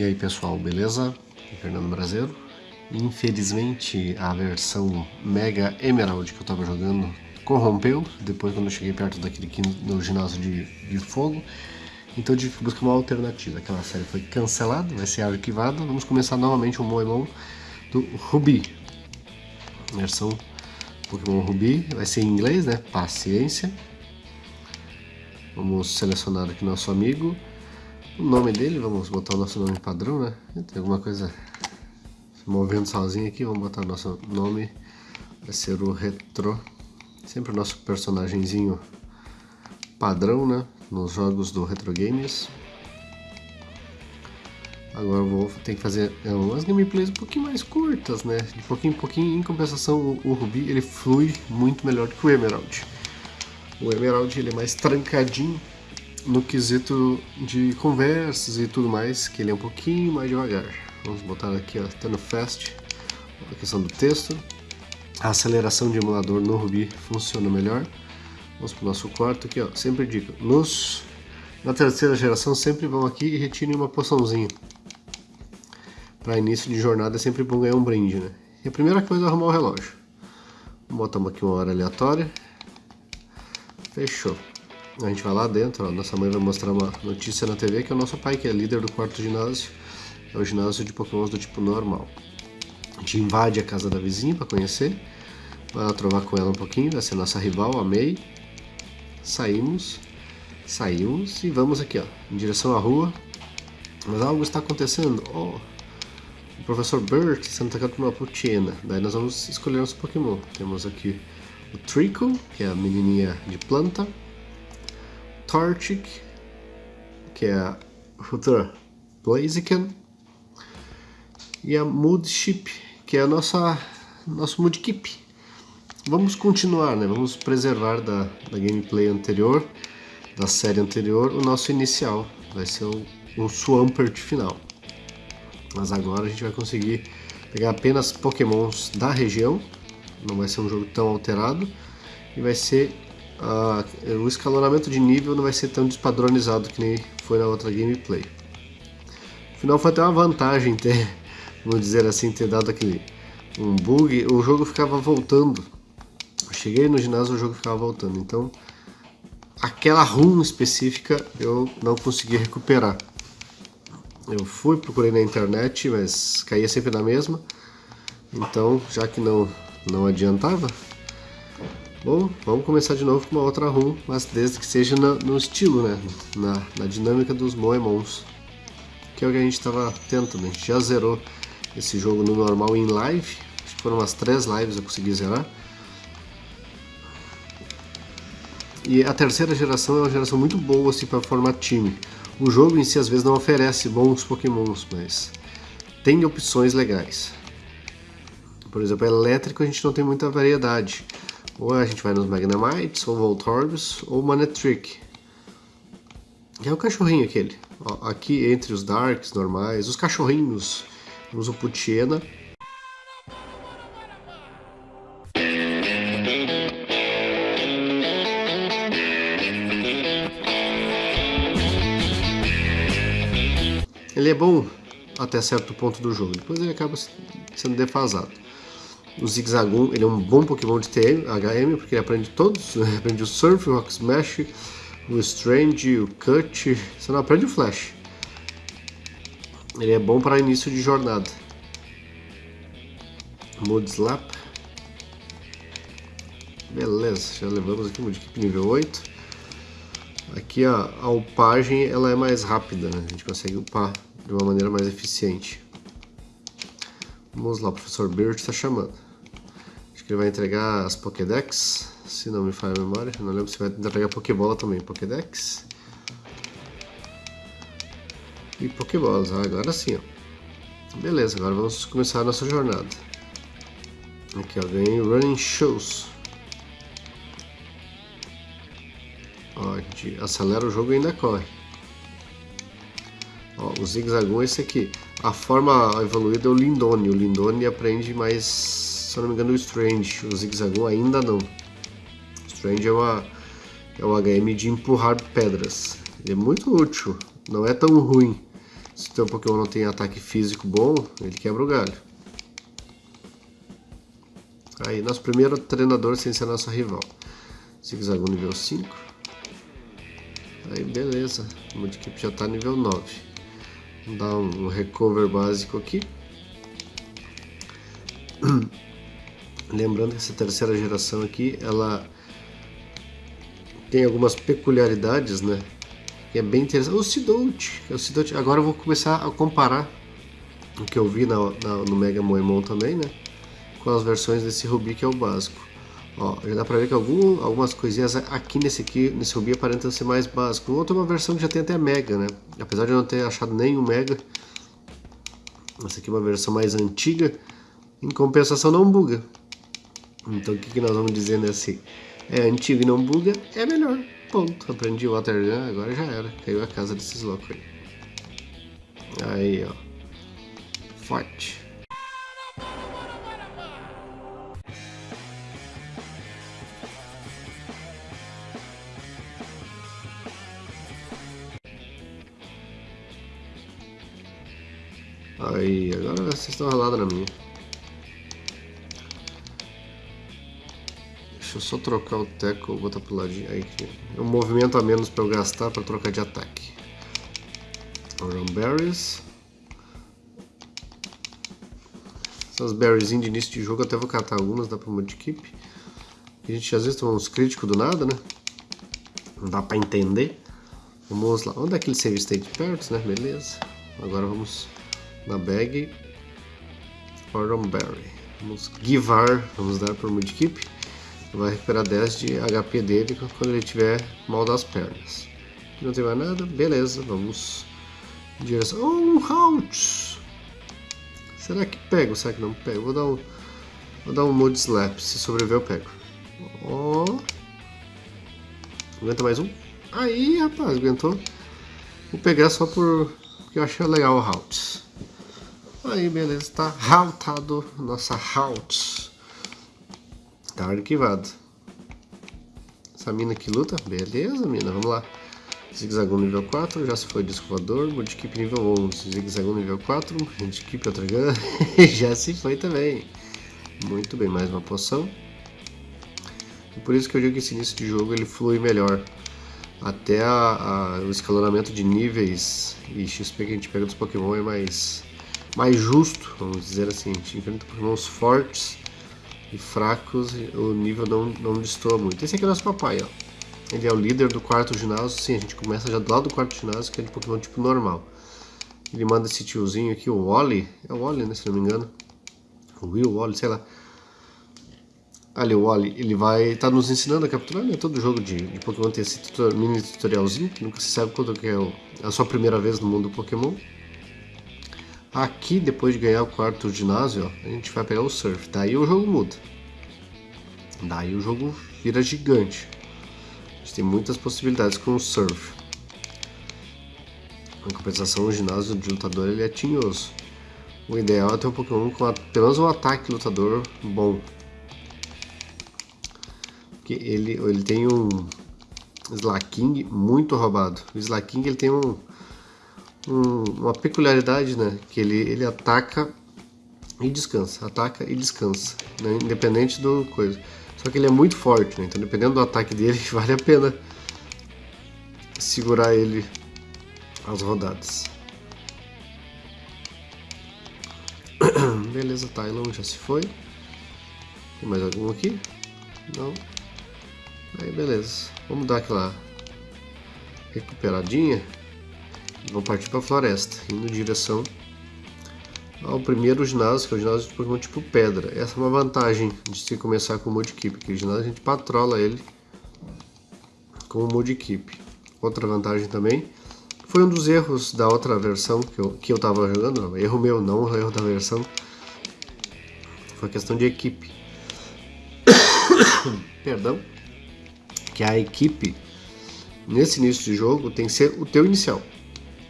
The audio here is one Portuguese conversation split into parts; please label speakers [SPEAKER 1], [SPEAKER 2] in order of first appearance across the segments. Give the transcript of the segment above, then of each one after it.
[SPEAKER 1] E aí pessoal, beleza? Fernando Brasileiro. Infelizmente a versão Mega Emerald que eu tava jogando corrompeu, depois quando eu cheguei perto daquele no ginásio de, de fogo. Então tive que buscar uma alternativa. Aquela série foi cancelada, vai ser arquivada. Vamos começar novamente o Moemon do Ruby. Versão Pokémon Ruby, vai ser em inglês, né? Paciência. Vamos selecionar aqui nosso amigo. O nome dele, vamos botar o nosso nome padrão, né? Tem alguma coisa movendo sozinho aqui, vamos botar nosso nome. Vai ser o Retro. Sempre o nosso personagemzinho padrão, né? Nos jogos do Retro Games. Agora vou ter que fazer é, umas gameplays um pouquinho mais curtas, né? De pouquinho em pouquinho, em compensação o, o Ruby ele flui muito melhor que o Emerald. O Emerald ele é mais trancadinho no quesito de conversas e tudo mais, que ele é um pouquinho mais devagar. Vamos botar aqui, ó, no fast, a questão do texto. A aceleração de emulador no Ruby funciona melhor. Vamos para o nosso quarto aqui, ó. Sempre dica, nos, na terceira geração sempre vão aqui e retirem uma poçãozinha. Para início de jornada é sempre bom ganhar um brinde, né? E a primeira coisa é arrumar o relógio. Botamos aqui uma hora aleatória. Fechou. A gente vai lá dentro, ó, nossa mãe vai mostrar uma notícia na TV que é o nosso pai, que é líder do quarto ginásio, é o ginásio de pokémons do tipo normal. A gente invade a casa da vizinha para conhecer, vai lá trovar com ela um pouquinho, vai ser nossa rival, a May. Saímos, saímos e vamos aqui, ó, em direção à rua. Mas algo está acontecendo. Oh, o professor Burt sendo atacado por uma Putiena. Daí nós vamos escolher nosso Pokémon. Temos aqui o Trickle, que é a menininha de planta. Torchic, que é a futura Blaziken, e a Moodship, que é a nossa nosso Moodkeep. Vamos continuar, né? Vamos preservar da, da gameplay anterior, da série anterior, o nosso inicial. Vai ser o, o Swampert final. Mas agora a gente vai conseguir pegar apenas pokémons da região. Não vai ser um jogo tão alterado. E vai ser o escalonamento de nível não vai ser tão despadronizado que nem foi na outra gameplay. Afinal foi até uma vantagem ter, vamos dizer assim, ter dado aquele um bug, o jogo ficava voltando. Eu cheguei no ginásio o jogo ficava voltando, então aquela run específica eu não consegui recuperar. Eu fui, procurei na internet, mas caía sempre na mesma. Então, já que não, não adiantava, Bom, vamos começar de novo com uma outra run, mas desde que seja no, no estilo, né? Na, na, dinâmica dos Moemons. Que é o que a gente estava. A gente já zerou esse jogo no normal em live. Acho que foram umas três lives eu consegui zerar. E a terceira geração é uma geração muito boa assim, para formar time. O jogo em si às vezes não oferece bons pokémons, mas tem opções legais. Por exemplo, elétrico a gente não tem muita variedade. Ou a gente vai nos Magnamites, ou Voltorbs, ou Manetrick. É o cachorrinho aquele. Ó, aqui entre os Darks normais, os cachorrinhos, temos o Putiena. Ele é bom até certo ponto do jogo, depois ele acaba sendo defasado. O Zigzagoon, ele é um bom Pokémon de TM, HM, porque ele aprende todos, aprende o Surf, o Rock Smash, o Strange, o Cut, você não aprende o Flash. Ele é bom para início de jornada. Mood Slap. Beleza, já levamos aqui o equipe nível 8. Aqui a, a upagem ela é mais rápida, né? a gente consegue upar de uma maneira mais eficiente. Vamos lá, o professor Bird está chamando. Ele vai entregar as Pokédex, se não me falha a memória. não lembro se vai entregar Pokébola também. Pokédex. E Pokébolas, ah, agora sim, ó. Beleza, agora vamos começar a nossa jornada. Aqui, ó, vem Running Shows. Ó, a gente acelera o jogo e ainda corre. Ó, o Zigzagoon é esse aqui. A forma evoluída é o Lindone. O Lindone aprende mais, se eu não me engano, o Strange. O Zigzagoon ainda não. O Strange é, uma, é um HM de empurrar pedras. Ele é muito útil. Não é tão ruim. Se o teu Pokémon não tem ataque físico bom, ele quebra o galho. Aí, nosso primeiro treinador sem ser nosso rival. Zigzagoon nível 5. Aí, beleza. O Mudkip já está nível 9. Vamos dar um recover básico aqui. Lembrando que essa terceira geração aqui, ela tem algumas peculiaridades, né? E é bem interessante. O Sidolt, o Sidolt. Agora eu vou começar a comparar o que eu vi na, na, no Mega Moemon também, né? Com as versões desse Ruby que é o básico. Ó, já dá pra ver que algum, algumas coisinhas aqui nesse aqui, nesse Ruby aparentam ser mais básico. Outra é uma versão que já tem até Mega, né? Apesar de eu não ter achado nenhum Mega. Essa aqui é uma versão mais antiga. Em compensação não buga. Então o que, que nós vamos dizer nesse é antigo e não buga, é melhor. Ponto. Aprendi o Watergun, agora já era. Caiu a casa desses loucos aí. Aí, ó. Forte. Aí, agora vocês estão ralados na minha. Deixa eu só trocar o teco, botar pro ladinho. Aí, é um movimento a menos para eu gastar para trocar de ataque. Oran Berries. Essas berries de início de jogo até vou catar algumas, dá pra multi-keep. A gente às vezes toma uns críticos do nada, né? Não dá pra entender. Vamos lá. Onde é aquele save state perto, né? Beleza. Agora vamos na bag. Oran Berry. Vamos givar, vamos dar para o Mudkip vai recuperar 10 de HP dele quando ele tiver mal das pernas. Não tem mais nada? Beleza, vamos em direção... Oh, um Halt! Será que pego? Será que não pego? Vou dar um, vou dar um Mood Slap, se sobreviver eu pego. Ó... Oh. Aguenta mais um? Aí, rapaz, aguentou. Vou pegar só por... porque eu achei legal o Halt. Aí, beleza, tá haltado nossa Halt. Tá arquivado. Essa mina que luta? Beleza, mina, vamos lá. Zigzagoon nível 4, já se foi disco voador, Mudkip nível 11, Zigzagoon nível 4, Mudkip outra gun, já se foi também. Muito bem, mais uma poção. E por isso que eu digo que esse início de jogo ele flui melhor. Até a, a, o escalonamento de níveis e XP que a gente pega dos Pokémon é mais, mais justo, vamos dizer assim. A gente enfrenta Pokémons fortes e fracos, o nível não, não destoa muito. Esse aqui é o nosso papai, ó. Ele é o líder do quarto ginásio. Sim, a gente começa já do lado do quarto ginásio, que é de Pokémon tipo normal. Ele manda esse tiozinho aqui, o Wally. É o Wally, né, se não me engano. O Will Wally, sei lá. Ali, o Wally, ele vai estar tá nos ensinando a capturar, né? Todo jogo de, de Pokémon tem esse tutor, mini tutorialzinho, que nunca se sabe quando que é o, a sua primeira vez no mundo do Pokémon. Aqui, depois de ganhar o quarto ginásio, ó, a gente vai pegar o Surf. Daí o jogo muda. Daí o jogo vira gigante. A gente tem muitas possibilidades com o Surf. Em compensação, o ginásio de lutador ele é tinhoso. O ideal é ter um Pokémon com pelo menos um ataque lutador bom. Porque ele, ele tem um Slaking muito roubado. O Slaking ele tem um um, uma peculiaridade, né? Que ele, ele ataca e descansa, ataca e descansa, né? independente do coisa. Só que ele é muito forte, né? Então dependendo do ataque dele, vale a pena segurar ele as rodadas. Beleza, Tylon já se foi. Tem mais algum aqui? Não. Aí beleza. Vamos dar aquela recuperadinha. Vou partir para a floresta, indo em direção ao primeiro ginásio, que é o ginásio de Pokémon tipo pedra. Essa é uma vantagem de se começar com o Mudkip, porque o ginásio a gente patrola ele com o Mudkip. Outra vantagem também, foi um dos erros da outra versão que eu, que eu tava jogando, erro meu, não erro da versão, foi questão de equipe. Perdão. Que a equipe, nesse início de jogo, tem que ser o teu inicial.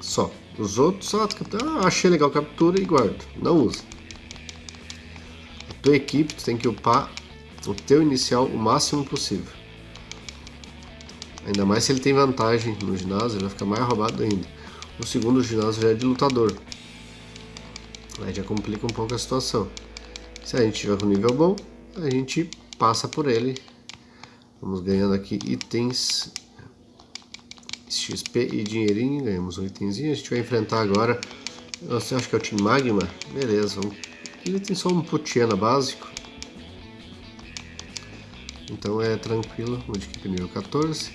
[SPEAKER 1] Só. Os outros só ah, achei legal, captura e guardo. Não usa. A tua equipe tu tem que upar o teu inicial o máximo possível. Ainda mais se ele tem vantagem no ginásio, ele vai ficar mais roubado ainda. O segundo ginásio já é de lutador. Aí já complica um pouco a situação. Se a gente tiver com nível bom, a gente passa por ele. Vamos ganhando aqui itens XP e dinheirinho, ganhamos um itemzinho. A gente vai enfrentar agora, você acha que é o Team Magma? Beleza, vamos... ele tem só um Putiana básico. Então é tranquilo, equipe nível 14.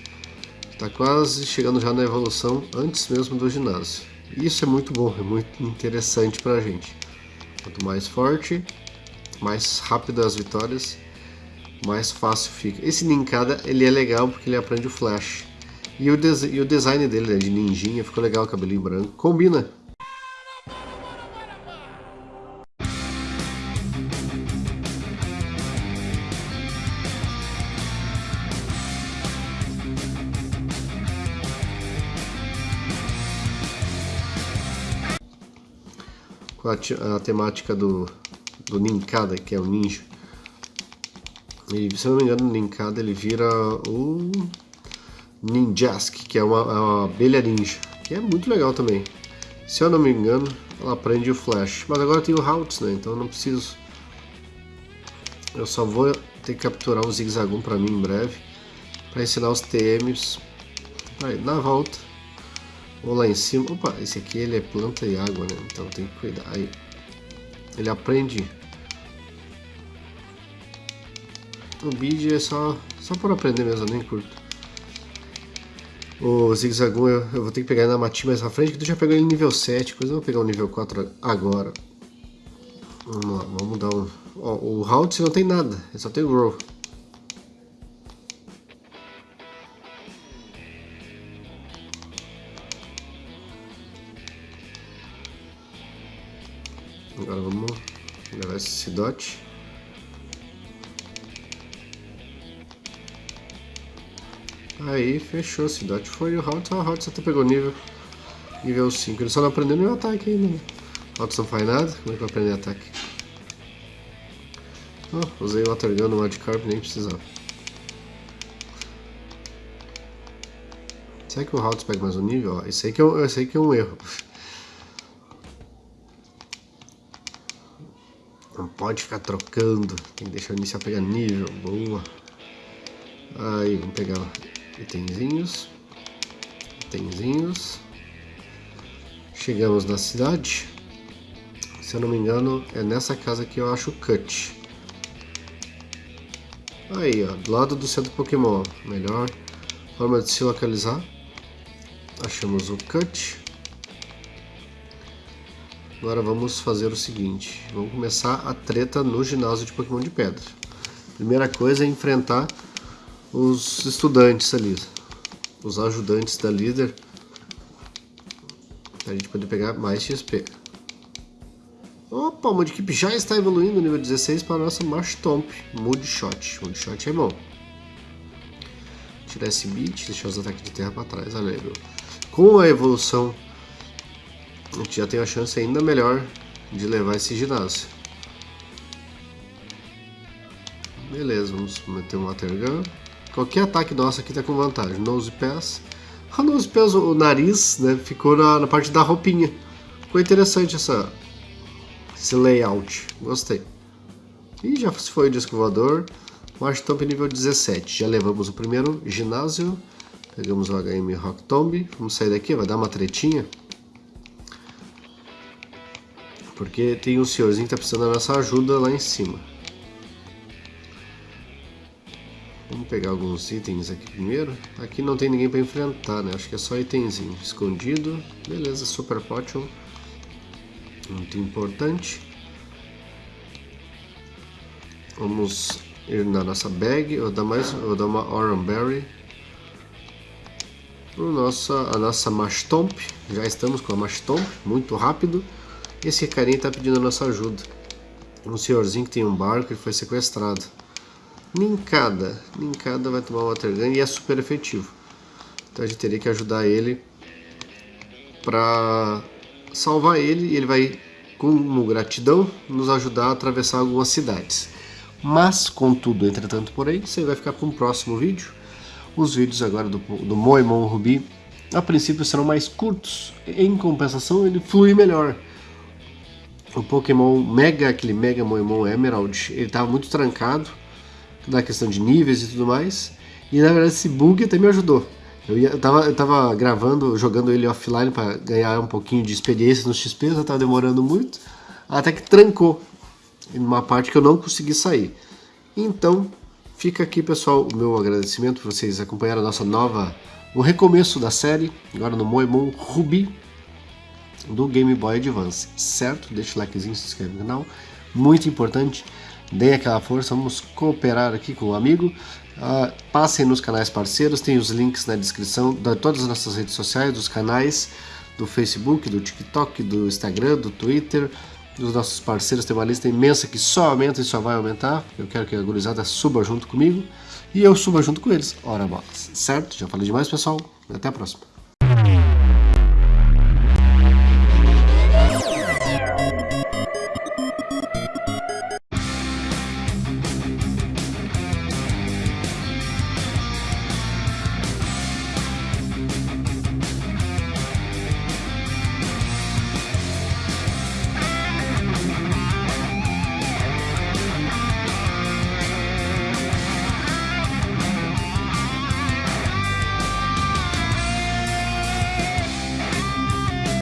[SPEAKER 1] Está quase chegando já na evolução antes mesmo do ginásio. Isso é muito bom, é muito interessante pra gente. Quanto mais forte, mais rápido as vitórias, mais fácil fica. Esse Ninkada ele é legal porque ele aprende o flash. E o, e o design dele, né, de ninjinha, ficou legal, o cabelinho branco. Combina. Com a, a temática do, do Ninkada, que é o ninja. E se não me engano, o Ninkada ele vira o Ninjask, que é uma, é uma abelha ninja, que é muito legal também. Se eu não me engano, ela aprende o Flash. Mas agora tem o Haltz, né? Então eu não preciso... Eu só vou ter que capturar o Zigzagoon para mim em breve. Para ensinar os TMs. Aí, na volta. Ou lá em cima. Opa, esse aqui ele é planta e água, né? Então tem que cuidar. Aí. Ele aprende. O bid é só, só por aprender mesmo, nem curto. O Zigzagoon eu, eu, vou ter que pegar na Mati mais à frente, que tu já pegou ele nível 7, coisa eu vou pegar o nível 4 agora. Vamos lá, vamos dar um... Ó, o Halt não tem nada, ele só tem o Grow. Agora vamos levar esse Sidote. Aí, fechou. Cidade foi o Hot. O Hot até pegou nível. Nível 5. Ele só não aprendeu nenhum ataque ainda, né? Hot não faz nada. Como é que eu aprender ataque? Oh, usei o Water Gun no Magikarp, nem precisava. Será que o Hot pega mais um nível? Ó, esse aí que é um, esse aí que é um erro. Não pode ficar trocando. Tem que deixar o inicial pegar nível. Boa. Aí, vamos pegar Itenzinhos. Itenzinhos. Chegamos na cidade. Se eu não me engano, é nessa casa que eu acho o Cut. Aí, ó, do lado do centro Pokémon. Melhor forma de se localizar. Achamos o Cut. Agora vamos fazer o seguinte. Vamos começar a treta no ginásio de Pokémon de Pedra. Primeira coisa é enfrentar os estudantes ali, os ajudantes da líder, a gente poder pegar mais XP. Opa, o Mudkip já está evoluindo nível 16 para a nossa Marshtomp Mudshot. Mudshot é bom. Tirar esse beat, deixar os ataques de terra para trás, olha Com a evolução, a gente já tem a chance ainda melhor de levar esse ginásio. Beleza, vamos meter um Water Gun. Qualquer ataque nosso aqui tá com vantagem. Nose Pass. A Nose Pass, o nariz, né, ficou na, na parte da roupinha. Ficou interessante essa, esse layout. Gostei. E já foi o disco voador. March Tomb nível 17. Já levamos o primeiro ginásio. Pegamos o HM Rock Tomb. Vamos sair daqui, vai dar uma tretinha. Porque tem um senhorzinho que tá precisando da nossa ajuda lá em cima. Pegar alguns itens aqui primeiro. Aqui não tem ninguém para enfrentar, né? Acho que é só itemzinho. Escondido. Beleza, Super Potion. Muito importante. Vamos ir na nossa bag. Vou dar, mais, vou dar uma Oran Berry. Nossa, a nossa Mastomp. Já estamos com a Mastomp. Muito rápido. Esse carinha está pedindo a nossa ajuda. Um senhorzinho que tem um barco e foi sequestrado. Ninkada. Ninkada vai tomar Water Gun e é super efetivo. Então a gente teria que ajudar ele para salvar ele e ele vai, como gratidão, nos ajudar a atravessar algumas cidades. Mas, contudo, entretanto, porém, você vai ficar para um próximo vídeo. Os vídeos agora do, do Moemon Ruby a princípio serão mais curtos, em compensação ele flui melhor. O Pokémon Mega, aquele Mega Moemon Emerald, ele estava muito trancado na questão de níveis e tudo mais, e na verdade esse bug até me ajudou. Eu, ia, eu, tava, eu tava gravando, jogando ele offline para ganhar um pouquinho de experiência no XP, já tava demorando muito, até que trancou em uma parte que eu não consegui sair. Então, fica aqui, pessoal, o meu agradecimento por vocês acompanharem a nossa nova, o recomeço da série, agora no Moemon Ruby do Game Boy Advance, certo? Deixa o likezinho, se inscreve no canal, muito importante, deem aquela força, vamos cooperar aqui com o amigo, uh, passem nos canais parceiros, tem os links na descrição de todas as nossas redes sociais, dos canais do Facebook, do TikTok, do Instagram, do Twitter, dos nossos parceiros, tem uma lista imensa que só aumenta e só vai aumentar. Eu quero que a gurizada suba junto comigo e eu suba junto com eles. Ora bolas, certo? Já falei demais, pessoal. Até a próxima.